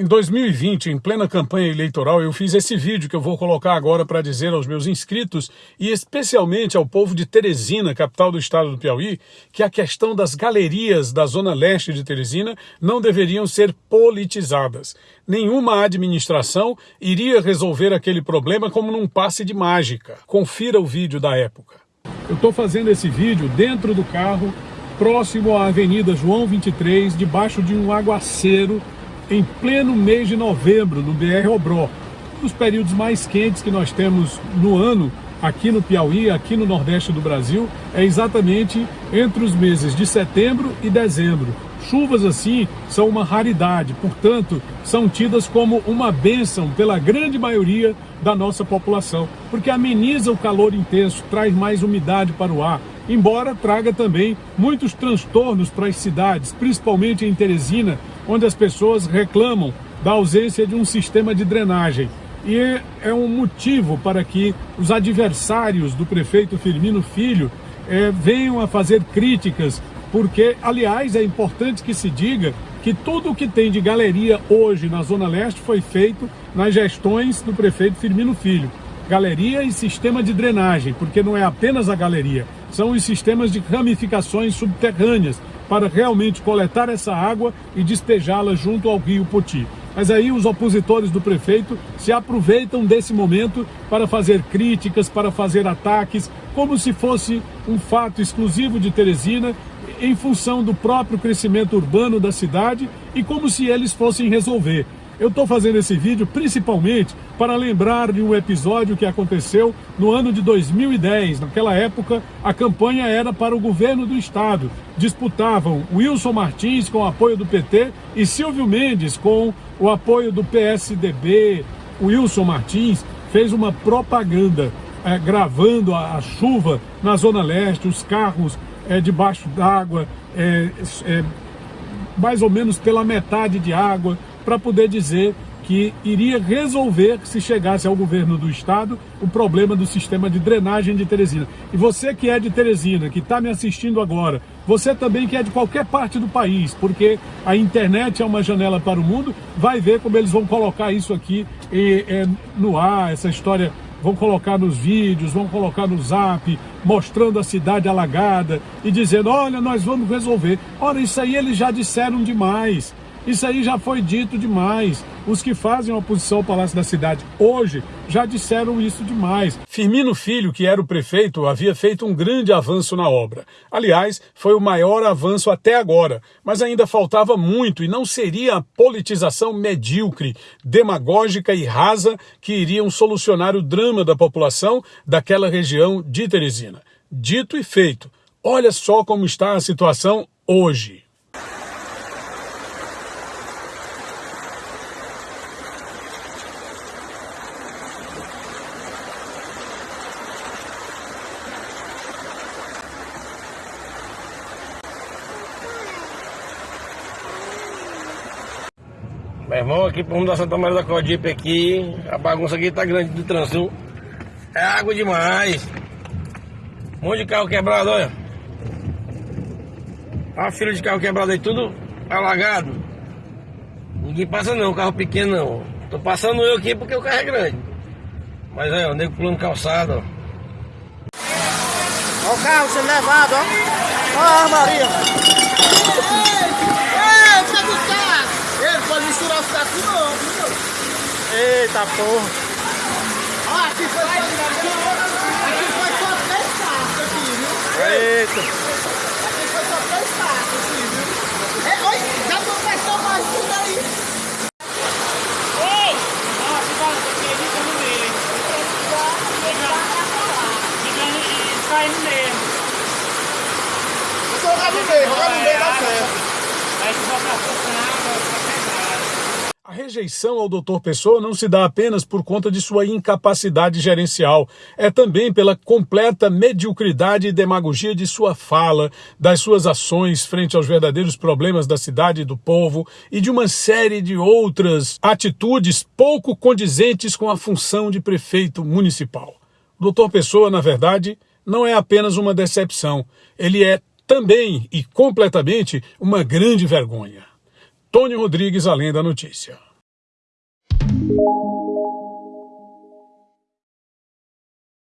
Em 2020, em plena campanha eleitoral, eu fiz esse vídeo que eu vou colocar agora para dizer aos meus inscritos e especialmente ao povo de Teresina, capital do estado do Piauí, que a questão das galerias da zona leste de Teresina não deveriam ser politizadas. Nenhuma administração iria resolver aquele problema como num passe de mágica. Confira o vídeo da época. Eu estou fazendo esse vídeo dentro do carro, próximo à Avenida João 23, debaixo de um aguaceiro em pleno mês de novembro, no BR Obró, um dos períodos mais quentes que nós temos no ano aqui no Piauí, aqui no Nordeste do Brasil, é exatamente entre os meses de setembro e dezembro. Chuvas assim são uma raridade, portanto, são tidas como uma bênção pela grande maioria da nossa população, porque ameniza o calor intenso, traz mais umidade para o ar, embora traga também muitos transtornos para as cidades, principalmente em Teresina, onde as pessoas reclamam da ausência de um sistema de drenagem. E é um motivo para que os adversários do prefeito Firmino Filho é, venham a fazer críticas, porque, aliás, é importante que se diga que tudo o que tem de galeria hoje na Zona Leste foi feito nas gestões do prefeito Firmino Filho. Galeria e sistema de drenagem, porque não é apenas a galeria, são os sistemas de ramificações subterrâneas para realmente coletar essa água e despejá-la junto ao rio Poti. Mas aí os opositores do prefeito se aproveitam desse momento para fazer críticas, para fazer ataques, como se fosse um fato exclusivo de Teresina, em função do próprio crescimento urbano da cidade e como se eles fossem resolver. Eu estou fazendo esse vídeo principalmente para lembrar de um episódio que aconteceu no ano de 2010. Naquela época, a campanha era para o governo do estado. Disputavam Wilson Martins com o apoio do PT e Silvio Mendes com o apoio do PSDB. Wilson Martins fez uma propaganda é, gravando a, a, chuva na Zona Leste, os carros é, debaixo d'água, é, mais ou menos pela metade de água, para poder dizer que iria resolver, se chegasse ao governo do estado, o problema do sistema de drenagem de Teresina. E você que é de Teresina, que está me assistindo agora, você também que é de qualquer parte do país, porque a internet é uma janela para o mundo, vai ver como eles vão colocar isso aqui e, é, no ar, essa história vão colocar nos vídeos, vão colocar no zap, mostrando a cidade alagada e dizendo, olha, nós vamos resolver. Ora, isso aí eles já disseram demais. Isso aí já foi dito demais. Os que fazem oposição ao Palácio da Cidade hoje já disseram isso demais. Firmino Filho, que era o prefeito, havia feito um grande avanço na obra. Aliás, foi o maior avanço até agora, mas ainda faltava muito e não seria a politização medíocre, demagógica e rasa que iriam solucionar o drama da população daquela região de Teresina. Dito e feito. Olha só como está a situação hoje. Irmão, aqui pro rumo da Santa Maria da Codipe aqui, a bagunça aqui tá grande do trânsito. É água demais. Um monte de carro quebrado, olha. A fila de carro quebrado aí, tudo alagado. Ninguém passa não, carro pequeno não. Tô passando eu aqui porque o carro é grande. Mas aí, o nego pulando calçado, ó. O carro sendo levado, ó. Olha a Maria. misturar os cacos não, viu? Eita porra. Ó, aqui foi só, aqui foi só três passos aqui, viu? Eita. Aqui foi só três passos aqui, viu? É, oi, já começou mais tudo aí. Ei! Ó, porque ele fica no meio. Caindo mesmo. Vou colocar no meio, jogar no meio dá certo. Aí se botar funcionar, a rejeição ao Dr. Pessoa não se dá apenas por conta de sua incapacidade gerencial, é também pela completa mediocridade e demagogia de sua fala, das suas ações frente aos verdadeiros problemas da cidade e do povo e de uma série de outras atitudes pouco condizentes com a função de prefeito municipal. O Dr. Pessoa, na verdade, não é apenas uma decepção, ele é também e completamente uma grande vergonha. Tony Rodrigues, além da notícia.